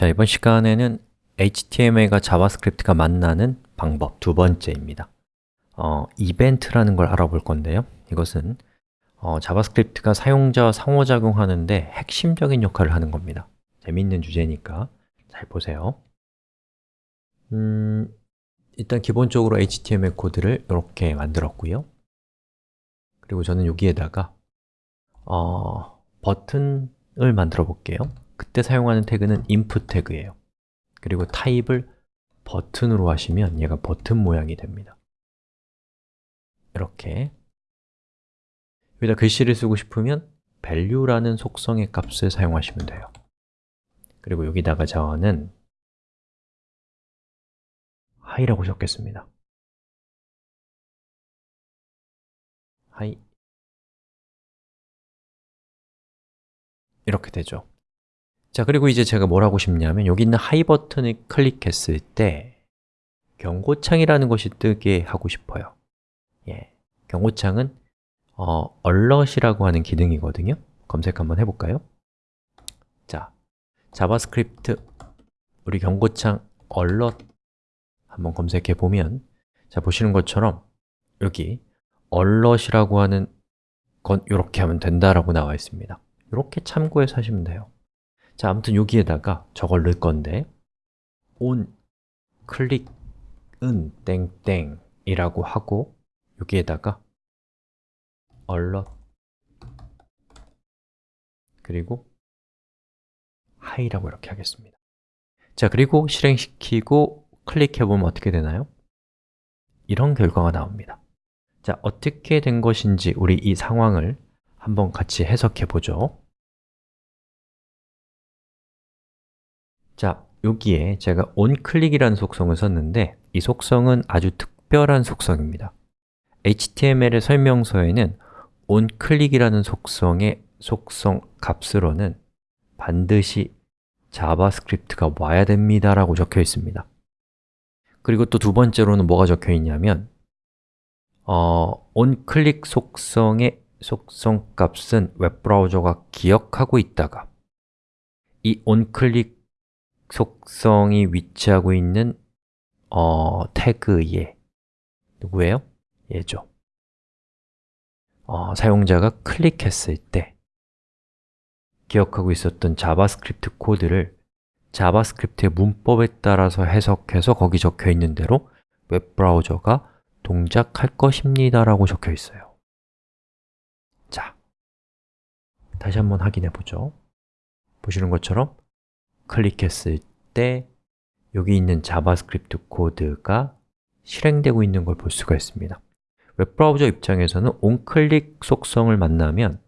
자, 이번 시간에는 HTML과 JavaScript가 만나는 방법 두 번째입니다. 어, 이벤트라는 걸 알아볼 건데요. 이것은 어, JavaScript가 사용자와 상호작용하는데 핵심적인 역할을 하는 겁니다. 재밌는 주제니까 잘 보세요. 음, 일단 기본적으로 HTML 코드를 이렇게 만들었고요. 그리고 저는 여기에다가 어, 버튼을 만들어 볼게요 그때 사용하는 태그는 input 태그예요. 그리고 타입을 버튼으로 하시면 얘가 버튼 모양이 됩니다. 이렇게. 여기다 글씨를 쓰고 싶으면 value라는 속성의 값을 사용하시면 돼요. 그리고 여기다가 저는 high라고 적겠습니다. hi 이렇게 되죠 자, 그리고 이제 제가 뭘 하고 싶냐면 여기 있는 hi 버튼을 클릭했을 때 경고창이라는 것이 뜨게 하고 싶어요. 예, 경고창은 어, alert이라고 하는 기능이거든요. 검색 한번 해볼까요? 자, JavaScript 우리 경고창 alert 한번 검색해 보면 자, 보시는 것처럼 여기 alert이라고 하는 건 이렇게 하면 된다라고 나와 있습니다. 이렇게 참고해서 하시면 돼요 자, 아무튼 여기에다가 저걸 넣을 건데. on 클릭은 땡땡이라고 하고 여기에다가 alert 그리고 high라고 이렇게 하겠습니다. 자, 그리고 실행시키고 클릭해보면 어떻게 되나요? 이런 결과가 나옵니다. 자, 어떻게 된 것인지 우리 이 상황을 한번 같이 해석해 보죠 자, 여기에 제가 onClick이라는 속성을 썼는데 이 속성은 아주 특별한 속성입니다. HTML의 설명서에는 onClick이라는 속성의 속성 값으로는 반드시 자바스크립트가 와야 됩니다 라고 적혀 있습니다. 그리고 또 두 번째로는 뭐가 적혀 있냐면 어, onClick 속성의 속성 값은 웹브라우저가 기억하고 있다가 이 onClick 속성이 위치하고 있는 어, 태그에 누구예요? 얘죠. 어, 사용자가 클릭했을 때 기억하고 있었던 자바스크립트 코드를 자바스크립트의 문법에 따라서 해석해서 거기 적혀 있는 대로 웹브라우저가 동작할 것입니다 라고 적혀 있어요. 자, 다시 한번 확인해 보죠. 보시는 것처럼 클릭했을 때 여기 있는 자바스크립트 코드가 실행되고 있는 걸 볼 수가 있습니다. 웹브라우저 입장에서는 onClick 속성을 만나면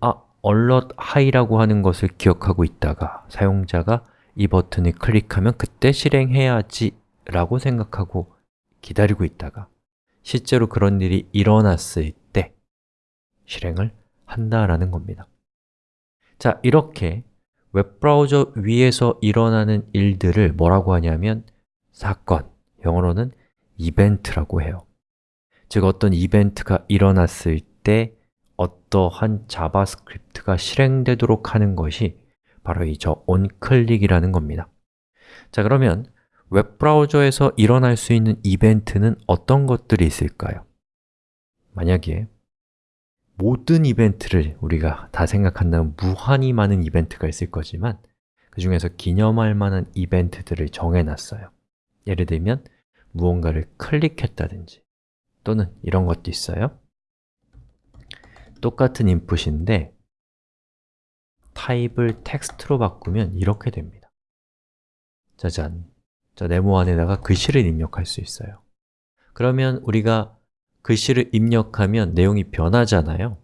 아, alert hi라고 하는 것을 기억하고 있다가 사용자가 이 버튼을 클릭하면 그때 실행해야지 라고 생각하고 기다리고 있다가 실제로 그런 일이 일어났을 때 실행을 한다라는 겁니다. 자, 이렇게 웹브라우저 위에서 일어나는 일들을 뭐라고 하냐면 사건, 영어로는 이벤트라고 해요 즉 어떤 이벤트가 일어났을 때 어떠한 자바스크립트가 실행되도록 하는 것이 바로 이 저 onClick이라는 겁니다 자 그러면 웹브라우저에서 일어날 수 있는 이벤트는 어떤 것들이 있을까요? 만약에 모든 이벤트를 우리가 다 생각한다면 무한히 많은 이벤트가 있을 거지만 그 중에서 기념할 만한 이벤트들을 정해놨어요. 예를 들면 무언가를 클릭했다든지 또는 이런 것도 있어요. 똑같은 인풋인데 타입을 텍스트로 바꾸면 이렇게 됩니다. 짜잔! 자, 네모 안에다가 글씨를 입력할 수 있어요. 그러면 우리가 글씨를 입력하면 내용이 변하잖아요.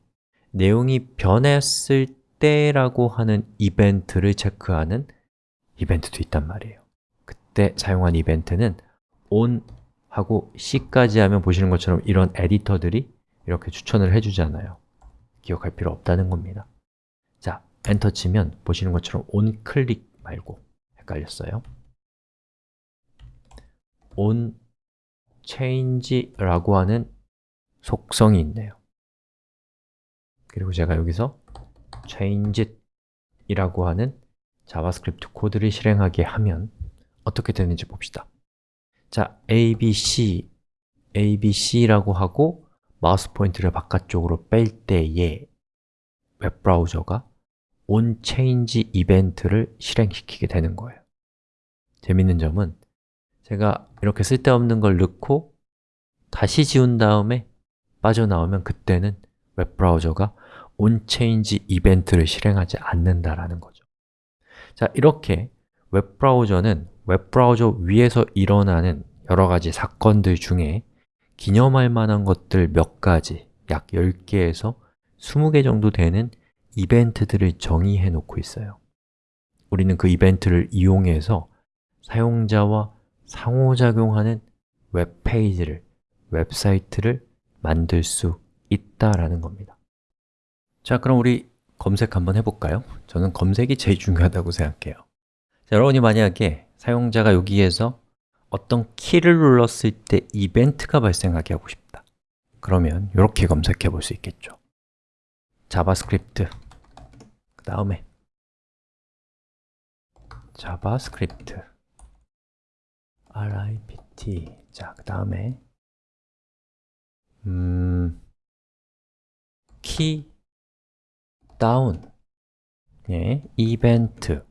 내용이 변했을 때라고 하는 이벤트를 체크하는 이벤트도 있단 말이에요. 그때 사용한 이벤트는 on 하고 c까지 하면 보시는 것처럼 이런 에디터들이 이렇게 추천을 해주잖아요. 기억할 필요 없다는 겁니다. 자, 엔터 치면 보시는 것처럼 on 클릭 말고 헷갈렸어요. onChange라고 하는 속성이 있네요. 그리고 제가 여기서 change 이라고 하는 자바스크립트 코드를 실행하게 하면 어떻게 되는지 봅시다. 자, abc, abc라고 하고 마우스 포인트를 바깥쪽으로 뺄 때에 웹브라우저가 onChange 이벤트를 실행시키게 되는 거예요. 재밌는 점은 제가 이렇게 쓸데없는 걸 넣고 다시 지운 다음에 빠져나오면 그때는 웹브라우저가 onChange 이벤트를 실행하지 않는다라는 거죠. 자, 이렇게 웹브라우저는 웹브라우저 위에서 일어나는 여러 가지 사건들 중에 기념할 만한 것들 몇 가지, 약 10개에서 20개 정도 되는 이벤트들을 정의해 놓고 있어요. 우리는 그 이벤트를 이용해서 사용자와 상호작용하는 웹페이지를, 웹사이트를 만들 수 있다라는 겁니다. 자, 그럼 우리 검색 한번 해볼까요? 저는 검색이 제일 중요하다고 생각해요. 자, 여러분이 만약에 사용자가 여기에서 어떤 키를 눌렀을 때 이벤트가 발생하게 하고 싶다. 그러면 이렇게 검색해 볼 수 있겠죠. 자바스크립트. 그 다음에 자바스크립트. RIPT 자, 그 다음에 음, keydown 예, 이벤트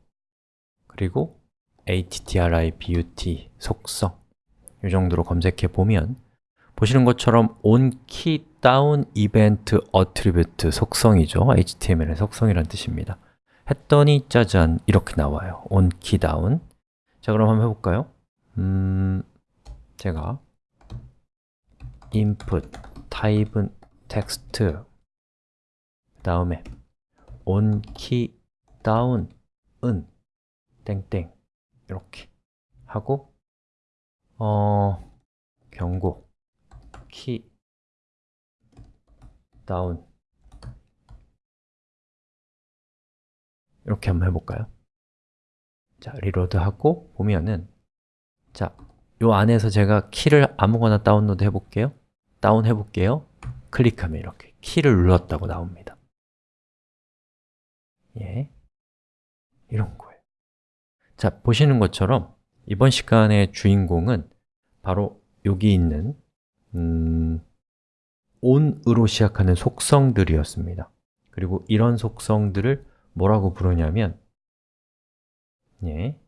그리고 attribute 속성 이 정도로 검색해 보면 보시는 것처럼 onKey down event attribute 속성이죠. HTML의 속성이란 뜻입니다. 했더니 짜잔 이렇게 나와요. onKey down. 자 그럼 한번 해볼까요? 음, 제가 input type은 text. 그 다음에 onKey down은 땡땡. 이렇게 하고 어 경고 keydown 이렇게 한번 해볼까요? 자, reload하고 보면은 자, 요 안에서 제가 키를 아무거나 다운로드 해볼게요 다운 해 볼게요. 클릭하면 이렇게 키를 눌렀다고 나옵니다. 예, 이런 거예요. 자, 보시는 것처럼 이번 시간의 주인공은 바로 여기 있는 음, on으로 시작하는 속성들이었습니다. 그리고 이런 속성들을 뭐라고 부르냐면 예,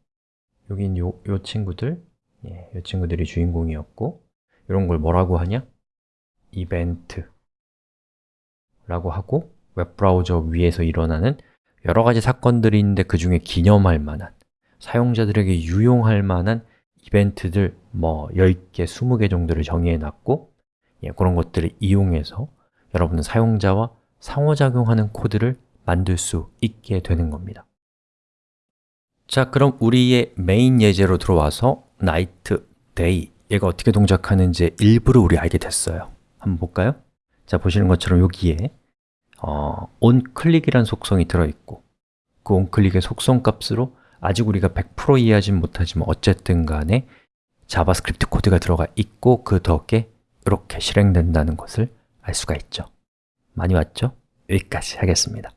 있는 요, 요 친구들 예, 요 친구들이 주인공이었고 이런 걸 뭐라고 하냐? 이벤트 라고 하고 웹브라우저 위에서 일어나는 여러 가지 사건들이 있는데 그 중에 기념할 만한 사용자들에게 유용할 만한 이벤트들 뭐 10개, 20개 정도를 정의해 놨고 예, 그런 것들을 이용해서 여러분은 사용자와 상호작용하는 코드를 만들 수 있게 되는 겁니다. 자, 그럼 우리의 메인 예제로 들어와서 night, day 얘가 어떻게 동작하는지 일부러 우리 알게 됐어요 한번 볼까요? 자, 보시는 것처럼 여기에 어, onClick이라는 속성이 들어있고 그 onClick의 속성 값으로 아직 우리가 100% 이해하진 못하지만 어쨌든 간에 자바스크립트 코드가 들어가 있고 그 덕에 이렇게 실행된다는 것을 알 수가 있죠 많이 왔죠? 여기까지 하겠습니다